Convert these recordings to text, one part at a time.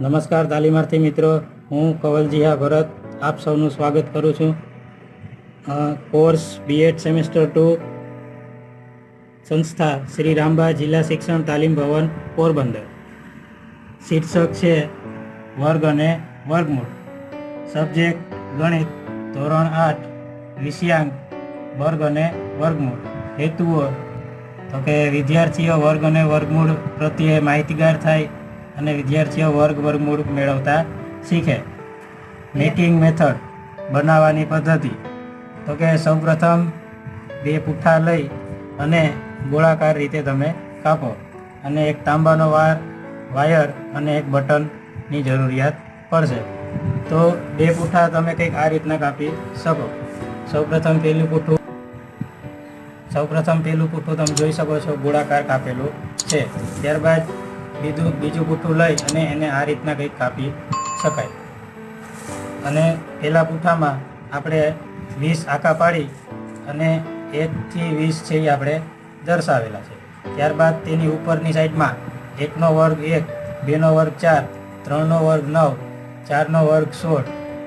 નમસ્કાર તાલીમાર્થી મિત્રો. હું કવલજીહા ભરત. આપ સૌનું સ્વાગત કરું છું. કોર્સ બીએડ સેમેસ્ટર ટુ સંસ્થા શ્રી રામબા જિલ્લા શિક્ષણ તાલીમ ભવન પોરબંદર. શીર્ષક છે વર્ગ અને વર્ગમૂળ. સબ્જેક્ટ ગણિત ધોરણ આઠ, વિષયાંક, વર્ગ અને વર્ગમૂળ. હેતુઓ. તો કે વિદ્યાર્થીઓ વર્ગ અને વર્ગમૂળ પ્રત્યે માહિતીગાર થાય અને વિદ્યાર્થીઓ વર્ગ વર્ગમૂળ મેળવતા શીખે. મેકિંગ મેથડ બનાવવાની પદ્ધતિ. તો કે સૌપ્રથમ બે પુઠ્ઠા લઈ અને ગોળાકાર રીતે તમે કાપો. અને એક તાંબાનો વાર, વાયર અને એક બટનની જરૂરિયાત પડશે. તો બે પુઠ્ઠા તમે કંઈક આ રીતના કાપી શકો. સૌપ્રથમ પહેલું પુઠ્ઠું, સૌપ્રથમ પહેલું પુઠ્ઠું તમે જોઈ શકો છો, ગોળાકાર કાપેલું છે. ત્યારબાદ બીજું બીજું બુઠું લઈ અને એને આ રીતના કંઈક કાપી શકાય. અને પેલા પુઠ્ઠામાં આપણે વીસ આખા પાડી અને એકથી વીસ છે એ આપણે દર્શાવેલા છે. ત્યારબાદ તેની ઉપરની સાઈડમાં એકનો વર્ગ એક, બેનો વર્ગ ચાર, ત્રણનો વર્ગ નવ, ચારનો વર્ગ સોળ,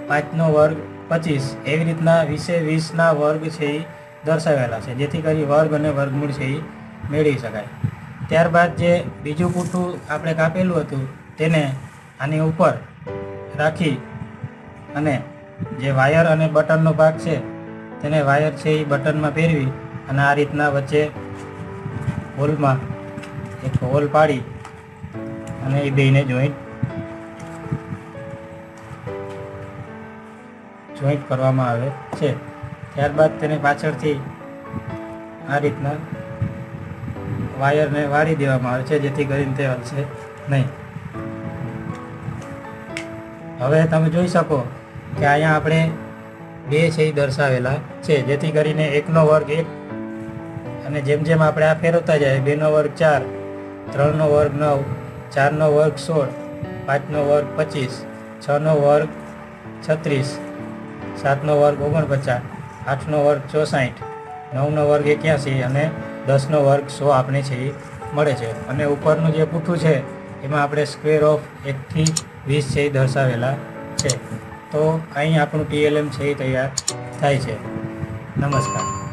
પાંચનો વર્ગ પચીસ એવી રીતના વીસે વીસના વર્ગ છે એ દર્શાવેલા છે. જેથી કરી વર્ગ અને વર્ગમૂળ છે એ મેળવી શકાય. ત્યારબાદ જે બીજું પૂઠું આપણે કાપેલું હતું, તેને આની ઉપર રાખી અને જે વાયર અને બટનનો ભાગ છે, તેને વાયર છે એ બટનમાં ફેરવી અને આ રીતના વચ્ચે હોલમાં એક હોલ પાડી અને એ બેને જોઈન્ટ જોઈન્ટ કરવામાં આવે છે. ત્યારબાદ તેને પાછળથી આ રીતના વાયરને વાળી દેવામાં આવે છે, જેથી કરીને તે હલશે નહીં. હવે તમે જોઈ શકો કે અહીંયા આપણે બે છે એ દર્શાવેલા છે, જેથી કરીને એકનો વર્ગ એક અને જેમ જેમ આપણે આ ફેરવતા જાય, બેનો વર્ગ ચાર, ત્રણનો વર્ગ નવ, ચારનો વર્ગ સોળ, પાંચનો વર્ગ પચીસ, છનો વર્ગ છત્રીસ, સાતનો વર્ગ ઓગણપચાસ, આઠનો વર્ગ ચોસાઠ, નવનો વર્ગ એક્યાસી અને દસનો વર્ગ સો આપણે છે એ મળે છે. અને ઉપરનું જે પૂઠું છે, એમાં આપણે સ્ક્વેર ઓફ એકથી વીસ છે એ દર્શાવેલા છે. તો અહીં આપણું પીએલએમ છે એ તૈયાર થાય છે. નમસ્કાર.